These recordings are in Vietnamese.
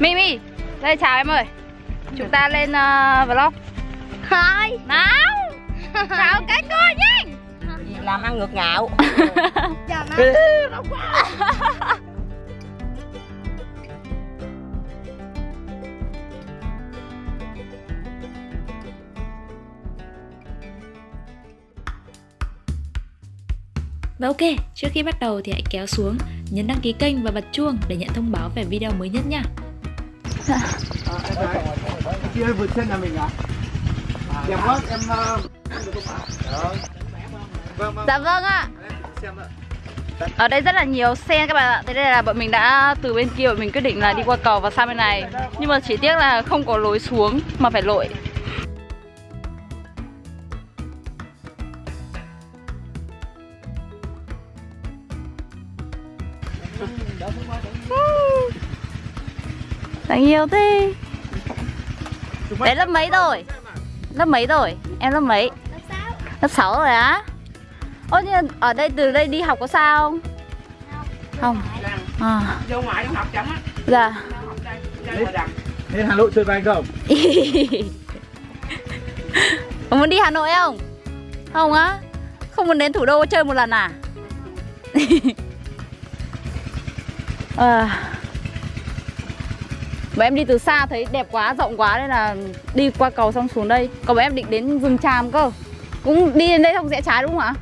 Mimi Đây chào em ơi. Chúng ta lên uh, vlog. Thôi Nào. Chào các cô nhanh. Làm ăn ngược ngạo. Chào Và ok, trước khi bắt đầu thì hãy kéo xuống, nhấn đăng ký kênh và bật chuông để nhận thông báo về video mới nhất nha. Chị ơi vượt chân nhà mình à? Đẹp quá, em... Vâng, vâng, Dạ vâng ạ. Ở đây rất là nhiều xe các bạn ạ. Thế đây là bọn mình đã từ bên kia bọn mình quyết định là đi qua cầu và sang bên này. Nhưng mà chỉ tiếc là không có lối xuống mà phải lội Đáng yêu thế Đấy lớp mấy rồi? Lớp mấy rồi? Em lớp mấy? Lớp 6 rồi á? Nhưng ở đây từ đây đi học có sao không? Không. À. Vô ngoại học chẳng á Dạ. Lên Hà Nội chơi với anh không? Có muốn đi Hà Nội không? Không á? Không muốn đến thủ đô chơi một lần à? à. Bọn em đi từ xa thấy đẹp quá, rộng quá nên là đi qua cầu xong xuống đây Còn bọn em định đến rừng tràm cơ Cũng đi đến đây không rẽ trái đúng không ạ?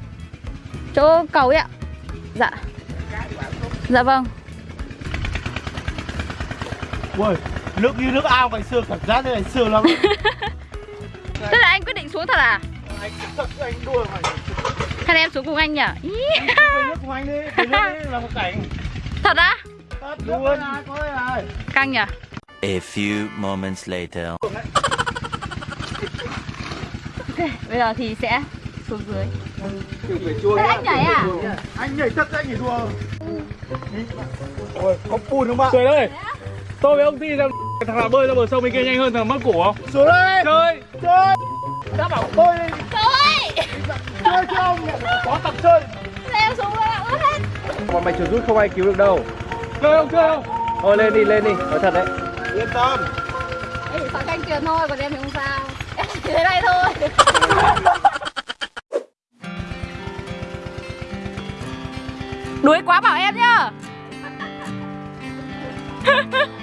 Chỗ cầu ấy ạ Dạ Dạ vâng Ui, nước như nước ao ngày xưa cảm giác như ngày xưa lắm Thế là anh quyết định xuống thật à? Anh thật anh Hay là em xuống cùng anh nhỉ? Nước của anh đi, nước đi là một cảnh Thật á? Thật luôn Căng nhỉ? A few moments later. Bây giờ thì sẽ xuống dưới. Thế anh nhảy à? Anh nhảy thật anh nhảy đùa. Ôi, có bùn không bạn? Trời ơi. Tôi với ông Ti xem thằng nào bơi ra bờ sông bên kia nhanh hơn thằng mất cổ không? Xuống đây! Chơi! Chơi! Đã bảo bơi đi. Trời! Chơi chứ ông Có tập chơi. Em xuống rồi ướt hết. Bọn mày chuột rút không ai cứu được đâu. Chơi không chơi không? Thôi lên đi lên đi, nói thật đấy Yên tâm. Em chỉ sợ canh truyền thôi, còn em thì không sao. Em chỉ thế này thôi. Đuối quá bảo em nhá.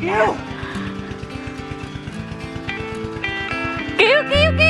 Kêu Cứu cứu cứu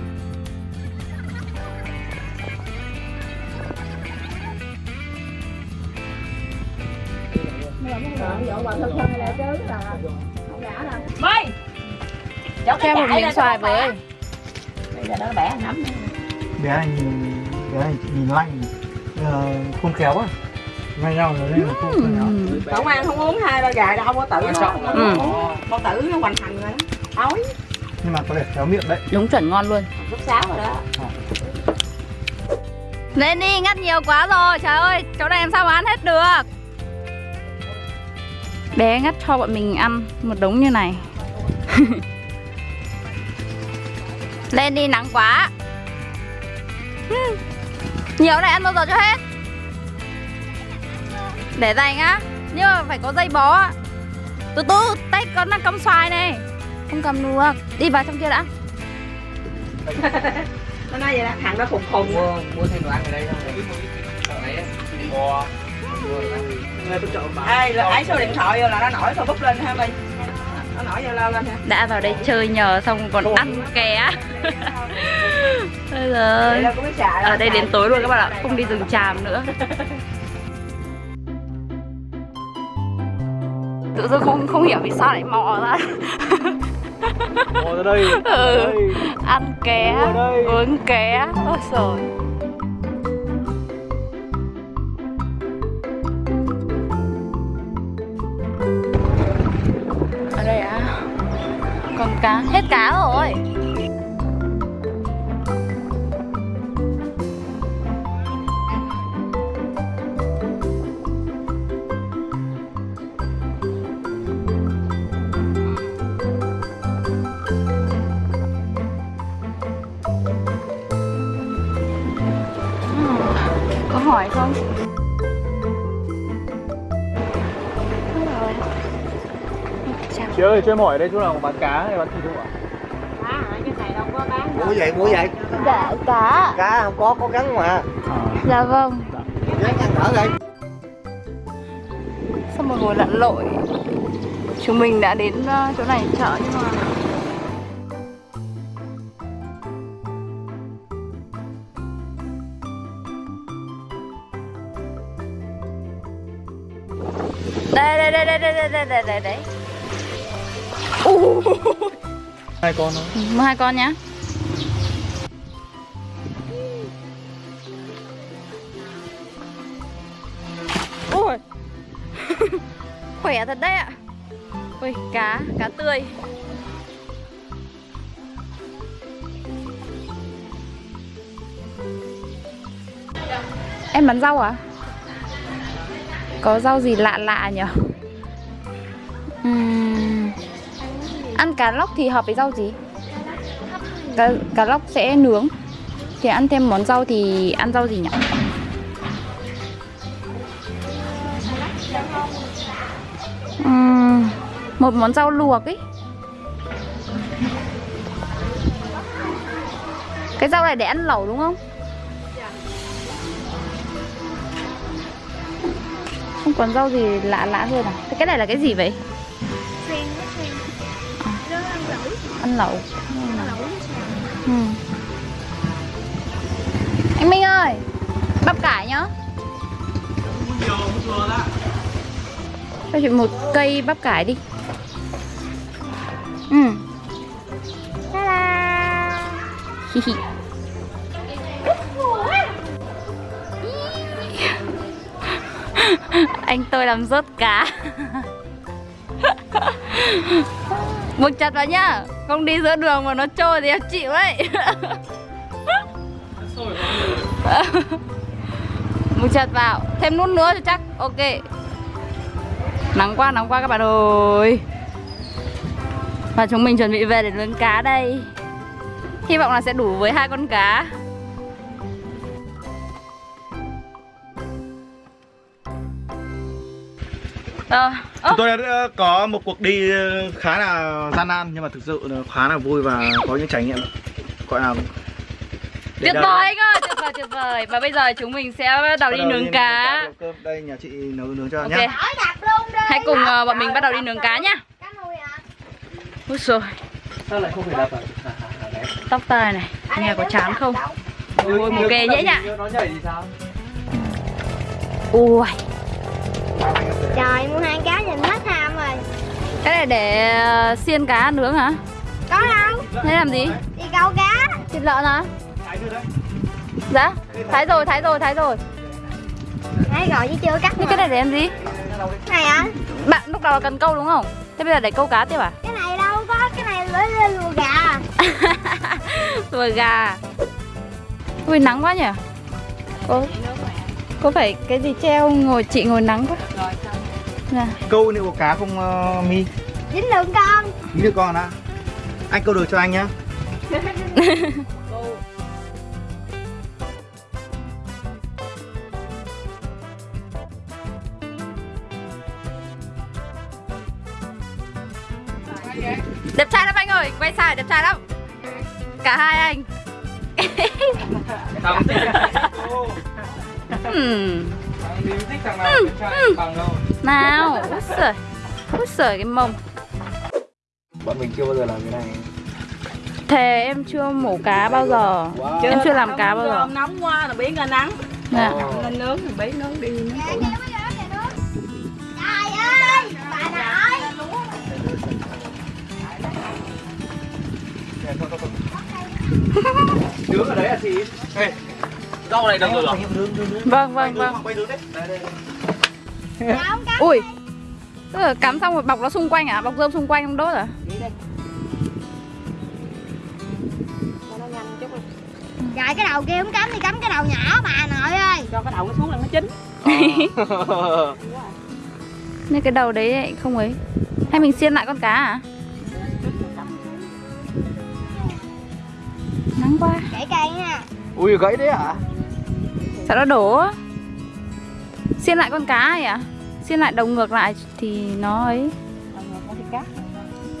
Mày Cháu Cho em một miếng xoài với Bây giờ nó bẻ nắm Bé anh Bé anh nhìn lạnh. Ờ, Khôn khéo á Ngay nhau rồi nên là khôn khéo. Cậu ăn không uống hai ba gà đâu có tự nó Ừ. Con tử nó hoành hành rồi đó Ói. Nhưng mà có vẻ khéo miệng đấy. Đúng chuẩn ngon luôn. Lúc sáu rồi đó. Lên đi, ngắt nhiều quá rồi. Trời ơi, chỗ này làm sao mà ăn hết được Bé ngắt cho bọn mình ăn một đống như này. Lên đi, nắng quá. Hmm. Nhiều này ăn bao giờ cho hết? Để dành á Nhưng mà phải có dây bó á. Từ từ, tay con đang cầm xoài này. Không cầm được Đi vào trong kia đã. Nó nói vậy đó, thằng nó khùng khùng. Mua mua thêm đồ ăn ở đây thôi Ê, là ấy số điện thoại vô là nó nổi Facebook lên ha mày Nó nổi vô lao lên ha đã vào đây chơi nhờ xong còn ăn ké. Bây giờ ở đây đến tối luôn các bạn ạ không đi rừng tràm nữa. Tự dưng không không hiểu vì sao lại mò ra. Ngồi ra đây. Ừ. ăn ké uống ké. Ôi trời không. Chị ơi, cho em hỏi ở đây chỗ nào có bán cá hay bán thịt không ạ? Mua vậy, mua vậy. Dạ, cá Cá không có, có gắn mà. Dạ vâng Gắn ăn thở đây. Sau một hồi lặn lội Chúng mình đã đến ờ, chỗ này chợ nhưng mà Đây đây đây đây đây đây đây đây đây đây. Hai con thôi. Mua hai con nhá. Ôi. Khỏe thật đấy ạ. Ui, cá, cá tươi. Em bán rau à? Có rau gì lạ lạ nhỉ? Uhm. Ăn cá lóc thì hợp với rau gì? Cá, cá lóc sẽ nướng Thì ăn thêm món rau thì ăn rau gì nhỉ? Uhm. một món rau luộc ấy Cái rau này để ăn lẩu đúng không? Còn rau gì lạ lạ hơn à? Thế cái này là cái gì vậy? ăn lẩu ừ. anh Minh ơi bắp cải nhá cho chị một cây bắp cải đi ừ Hi hi. anh tôi làm rớt cá. Buộc chặt vào nhá. Không đi giữa đường mà nó trôi thì em chịu đấy. Buộc chặt vào. Thêm nút nữa cho chắc. Ok. Nắng quá nắng quá các bạn ơi. Và chúng mình chuẩn bị về để nướng cá đây. Hy vọng là sẽ đủ với hai con cá. Ờ, Chúng tôi đã có một cuộc đi khá là gian nan nhưng mà thực sự là khá là vui và có những trải nghiệm gọi là tuyệt vời anh ơi, tuyệt vời tuyệt vời. Và bây giờ chúng mình sẽ bắt đầu Bắt đi đầu nướng cá. Đây nhà chị nấu nướng cho Ok, nhé. hãy cùng ờ, bọn mình bắt đầu đi nướng cá nhá. Úi rồi, Sao lại không phải đập à? À, à, tóc tai này, nghe có chán không? Ôi, một kề nhễ nhạ Nó nhảy thì sao? Ui, Trời mua hai cá nhìn hết ham rồi cái này để ờ, xiên cá nướng hả? Có đâu Thế làm gì? Đi câu cá Thịt lợn hả? Dạ, thái rồi, thái rồi, thái rồi Đấy rồi chứ chưa cắt Nhưng cái này để làm gì? Cái này hả Bạn lúc đầu là cần câu đúng không? Thế bây giờ để câu cá tiếp à? Cái này đâu có Cái này lưỡi lên lùa gà rồi gà Ui nắng quá nhỉ Có Có phải cái gì treo ngồi chị ngồi nắng quá Dạ. Câu liệu cá không uh, mi? Dính lượng con Nghĩ được con ạ. Anh câu được cho anh nhá. Đẹp trai lắm anh ơi, quay sai đẹp trai lắm Cả hai anh Thằng ừ, ừ. nào út sởi út sởi cái mông bọn mình chưa bao giờ làm cái này thề em chưa mổ cá bao giờ wow. em chưa làm cá bao giờ nóng, quá là biến ra nắng dạ. Oh. lên nướng thì bấy nướng đi nướng Đứng ở đấy à chị. Ê, Rau này được rồi hả? Vâng, vâng, vâng. Dạ, Ui. Tức là cắm xong rồi bọc nó xung quanh à? Bọc rơm xung quanh không đốt à? Dạ cái đầu kia không cắm thì cắm cái đầu nhỏ bà nội ơi. Cho cái đầu nó xuống là nó chín. Ờ. Nên cái đầu đấy không ấy. Hay mình xiên lại con cá à? Nắng quá. Gãy cây nha. Ui gãy đấy hả? À? Sao nó đổ á. Xiên lại con cá này à? Xiên lại đầu ngược lại thì nó ấy.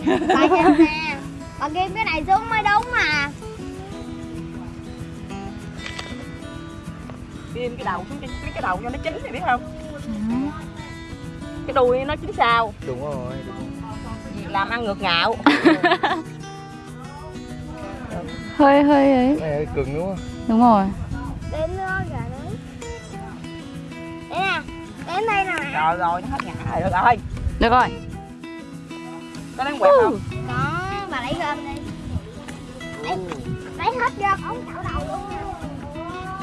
Bà nhìn nè. Bà ghim cái này xuống mới đúng mà. Ghim cái đầu xuống cái, cái, cái đầu cho nó chín thì biết không? Cái đuôi nó chín sao? Đúng rồi làm ăn ngược ngạo. Hơi hơi ấy. Cái này cứng đúng không? Đúng rồi. Đến nữa rồi Đến đây nè. Rồi rồi nó hết ngạ rồi được rồi. Được rồi. Có đáng quẹt không? Đó bà lấy gom đi. Lấy, lấy hết gom ống chảo đầu luôn.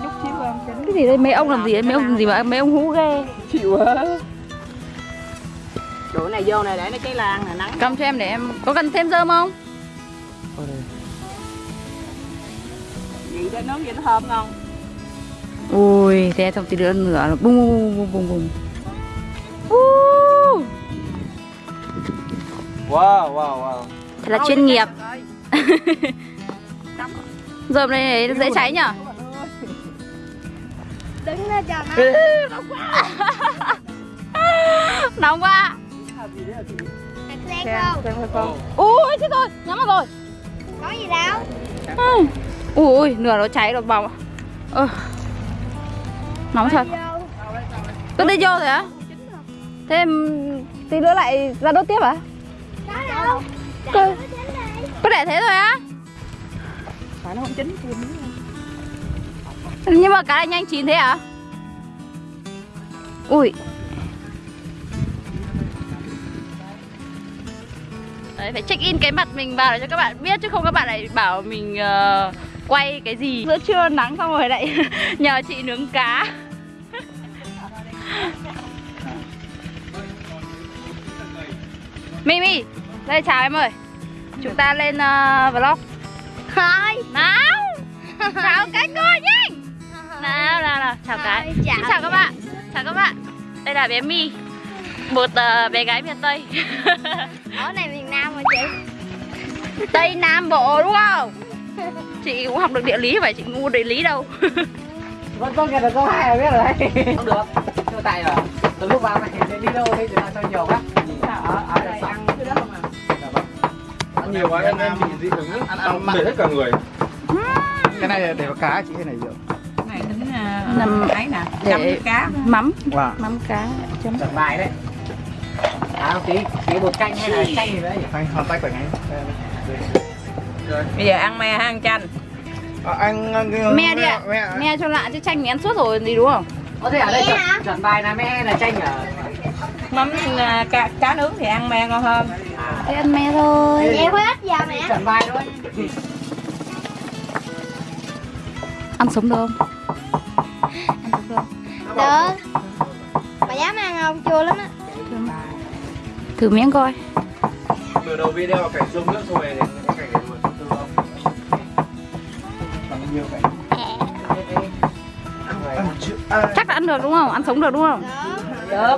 Chút xíu không chín Cái gì đây? Mấy ông làm gì đấy Mấy ông làm gì mà mấy ông hú ghê. Chịu quá. Chỗ này vô này để nó cháy lan nè nắng. Cầm cho em để em Có cần thêm rơm không? gì để nướng vậy nó thơm ngon. Ui Thế xong tí nữa nữa là bung bung bung bung bung wow wow wow. Thật là chuyên nghiệp. Rơm này dễ cháy nhở? Đứng lên nó Nóng quá. Sen không. Ui chết rồi. Nhắm vào rồi. Có gì đâu. Ui, Ui nửa nó cháy rồi bỏng Ơ. Nóng thật. Cứ đi vô rồi á. Thế tí nữa lại ra đốt tiếp à? Cơ- Có để thế thôi á? phải nó không chín Nhưng mà cá này nhanh chín thế à? Ui. Đấy, phải check in cái mặt mình vào để cho các bạn biết chứ không các bạn lại bảo mình ờ, quay cái gì. Giữa trưa nắng xong rồi lại nhờ chị nướng cá. Mimi, đây chào em ơi. Chúng ta lên ờ, vlog. Thôi Nào. Chào cái cô nhanh Nào nào nào. Chào cái chào. Xin chào các bạn. Chào các bạn. Đây là bé My Một ờ, bé gái miền Tây. Ở này miền Nam mà chị? Tây Nam Bộ đúng không? Chị cũng học được địa lý phải chị ngu địa lý đâu. Vẫn tốt nghiệp được câu hai biết rồi. Đấy không được. Chưa tại rồi. Từ lúc vào này đi đâu thì chúng ta cho nhiều quá. Ở ở đây. ăn ăn nhiều quá em em bị dị ứng ăn ăn mệt hết cả người. Cái này để cá chị hay này rượu này tính Nằm- ấy nè để- cá Mắm. wow Mắm. Cá chấm. Trận bài đấy. À không tí. Tí bột canh hay là canh gì đấy. Anh hoàn tay khỏe ngay. Bây giờ ăn me hay ăn chanh. À, anh anh- Me đi ạ. me, Me cho lạ chứ chanh thì ăn suốt rồi gì đúng không? Có thể ở đây chuẩn, chuẩn bài là me là chanh ở mắm à, cá, cá nướng thì ăn me ngon hơn Thế ăn me thôi Vậy hết giờ mẹ. chuẩn bài thôi. Ăn sống được không? Ăn sống được. Không? Được. Bà dám ăn không? Chua lắm á. Thử miếng coi. Từ đầu video cảnh xuống nước rồi đến cái cảnh này luôn từ không bằng nhiều cảnh Chắc là ăn được đúng không? Ăn sống được đúng không? Được.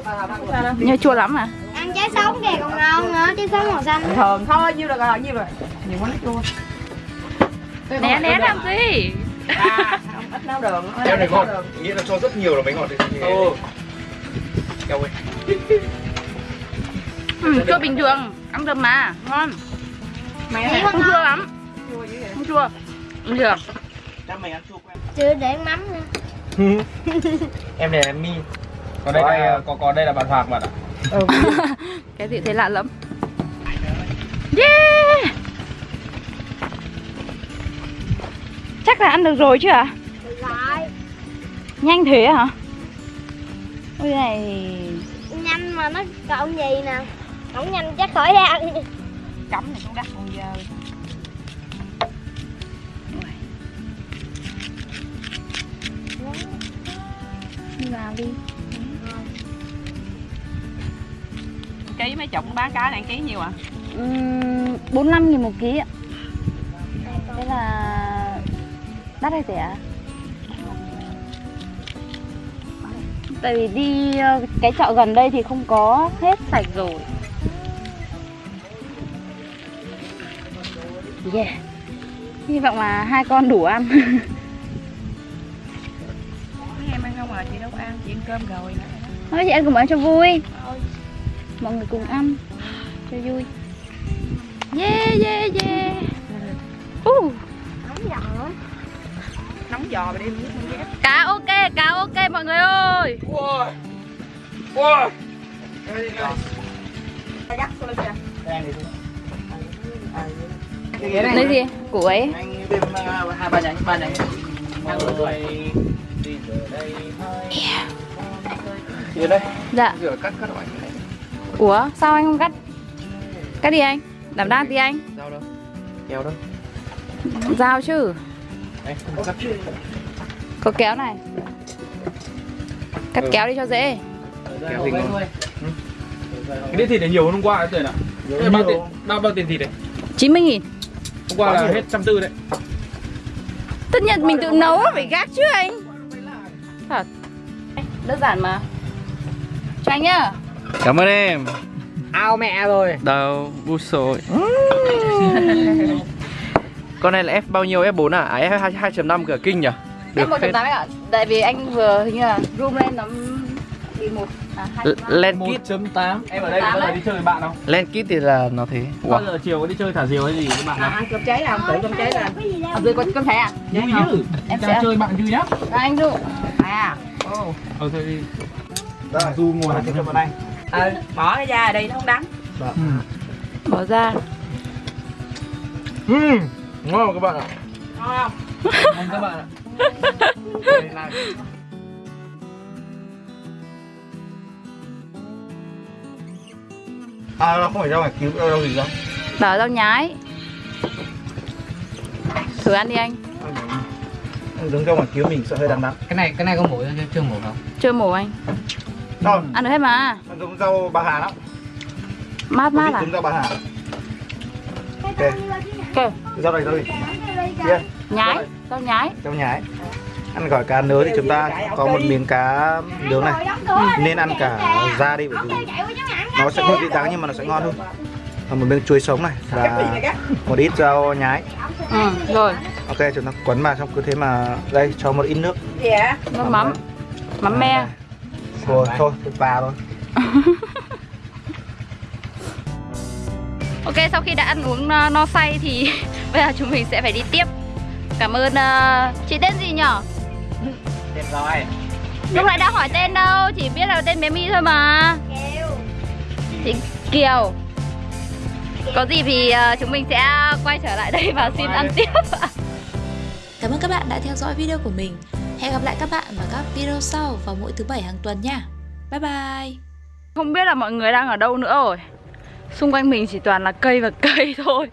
Được Nhưng chua lắm à? Ăn trái sống kìa còn ngon Trái sống màu xanh thường thôi nhiêu được rồi nhiêu rồi. Nhiều quá nó chua. Né né làm gì? à không ít nấu đường Em này ngọt, nghĩa là cho rất nhiều là bánh ngọt thì Ồ Keo ơi Ừ, chua bình thường. Ăn được mà, ngon. Me Không chua lắm. Không chua. Bình thường Chắc mày ăn chua quen. Chưa để mắm nữa. Em này là mi. Còn đây là, có, có đây là bạn Hoàng bạn ạ. Cái gì thấy lạ lắm Chắc là ăn được rồi chứ à? Rồi Nhanh thế hả? Ôi này. Nhanh mà nó còn gì nè? Không nhanh chắc khỏi ra. Ăn cắm này cũng đắt còn giờ. Đi vào đi. Ký mấy chục bán cá này ký nhiêu à uhm, 45 nghìn một ký ạ. Thế là Đắt hay rẻ? Tại vì đi ờ, cái chợ gần đây thì không có hết sạch rồi. Yeah. Hy vọng là hai con đủ ăn. Em ăn không à? Chị đâu ăn chị ăn cơm rồi Thôi chị ăn cùng ăn cho vui. Mọi người cùng ăn. Cho vui. Yeah yeah yeah giò mà đem Cá ok cá ok mọi người ơi. Ui Ui. Lấy gì? Củ ấy. Anh thêm hai ba nhánh ba nhánh. Mọi người đi từ đây Dạ. Rửa cắt cắt loại này. Ủa sao anh không cắt? Cắt đi anh. Đảm đang tí anh. Dao đâu? Kéo đâu? Dao chứ Có kéo này. Cắt Ừ. kéo đi cho dễ. Kéo thì ngon Cái đĩa thịt này nhiều hơn hôm qua đấy tiền ạ. Thế bao tiền, bao, bao tiền thịt đấy 90 nghìn. Hôm qua là hết trăm tư đấy. Tất nhiên mình tự nấu phải gác chứ anh. Thật. Đơn giản mà. Cho anh nhá. Cảm ơn em. Ao mẹ rồi. Đâu bu sồi con này là F bao nhiêu? F4 à? À F 2.5 cửa kinh nhỉ? Phết. trăm tám ạ. Tại vì anh vừa hình như là room lên nó bị một à, Len kit 1.8 Em ở đây có bao giờ đi chơi với bạn không? Len kit thì là nó thế. Bao wow. giờ chiều có đi chơi thả diều hay gì với bạn không? ăn cơm cháy không tự cơm cháy lên gì đâu Ở dưới có cơm cháy à? Vui chứ. Em sẽ- chơi bạn vui nhá. À, anh dụ à. Ờ thôi đi. Du ngồi Cho vào đây. Ờ bỏ cái da đi nó không đắng. Bỏ ra Ừm, ngon mà các bạn ạ. Ngon. Không các bạn ạ. À, nó không phải rau ngoài cứu đâu gì đâu Đỏ rau nhái. Thử ăn đi anh. Đứng rau ngoài cứu mình sợ hơi đắng đắng. Cái này cái này có mổ chưa? Chưa mổ không? Chưa mổ anh. Rồi, Ăn được hết mà. Nó giống rau bà Hà lắm. Mát mát à? Giống rau bà Hà Nhỉ? Ok. Rau này rau gì? Kia, Nhái Rau nhái. Rau nhái. Ăn gỏi cá nướng thì chúng ta có một miếng cá nướng này. Nên ăn cả da đi bởi vì nó sẽ hơi bị đắng nhưng mà nó sẽ ngon hơn. Và một miếng chuối sống này và một ít rau nhái. Ừ rồi. Ok chúng ta quấn vào xong cứ thế mà đây cho một ít nước. Gì ạ Nước mắm. Mắm me. rồi thôi vào thôi Ok sau khi đã ăn uống uh, no say thì bây giờ chúng mình sẽ phải đi tiếp Cảm ơn uh, chị tên gì nhở? đẹp rồi Lúc nãy đã hỏi tên đâu, chỉ biết là tên bé My thôi mà Chị Kiều Có gì thì uh, chúng mình sẽ quay trở lại đây và xin ăn tiếp Cảm ơn các bạn đã theo dõi video của mình. Hẹn gặp lại các bạn vào các video sau vào mỗi thứ bảy hàng tuần nha. Bye bye! Không biết là mọi người đang ở đâu nữa rồi Xung quanh mình chỉ toàn là cây và cây thôi.